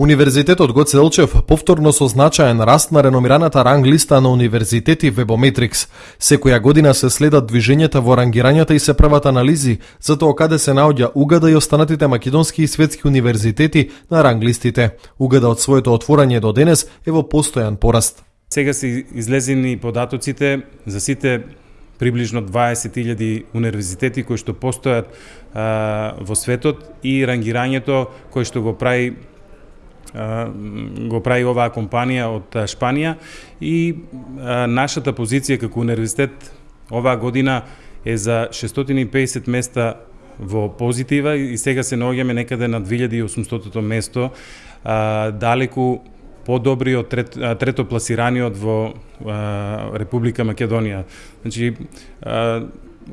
Универзитетот Гоце Делчев повторно со значаен раст на реномираната ранг листа на универзитети Вебометрикс. Секоја година се следат движењата во рангирањата и се прават анализи за тоа каде се наоѓа Угада и останатите македонски и светски универзитети на ранг листите. Угада од своето отворање до денес е во постојан пораст. Сега се излезени податоците за сите приближно 20.000 универзитети кои што постојат а, во светот и рангирањето кој што го прави го прави оваа компанија од Шпанија и нашата позиција како универзитет оваа година е за 650 места во позитива и сега се наоѓаме некаде на 2800 место, далеку подобри од трет, трето пласираниот во а, Република Македонија. Значи, а,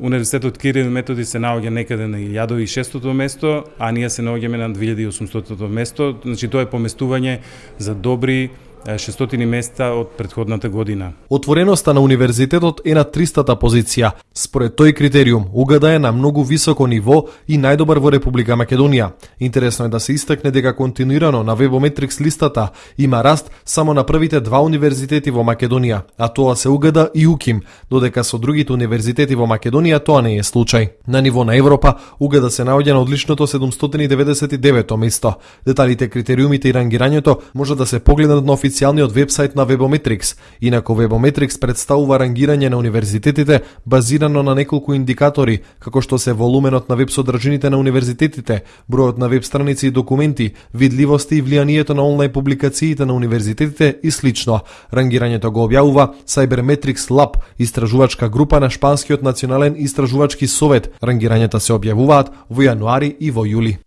Универзитетот Кирил Методи се наоѓа некаде на 1600 место, а ние се наоѓаме на 2800 место. Значи тоа е поместување за добри 600 места од предходната година. Отвореноста на универзитетот е на 300-та позиција. Според тој критериум, Угада е на многу високо ниво и најдобар во Република Македонија. Интересно е да се истакне дека континуирано на Webometrics листата има раст само на првите два универзитети во Македонија, а тоа се Угада и Уким, додека со другите универзитети во Македонија тоа не е случај. На ниво на Европа, Угада се наоѓа на одличното 799 место. Деталите, критериумите и рангирањето може да се погледнат на официјалната официјалниот вебсайт на Webometrics. Инако Webometrics представува рангирање на универзитетите базирано на неколку индикатори, како што се волуменот на веб содржините на универзитетите, бројот на веб страници и документи, видливост и влијанието на онлайн публикациите на универзитетите и слично. Рангирањето го објавува Cybermetrics Lab, истражувачка група на Шпанскиот национален истражувачки совет. Рангирањата се објавуваат во јануари и во јули.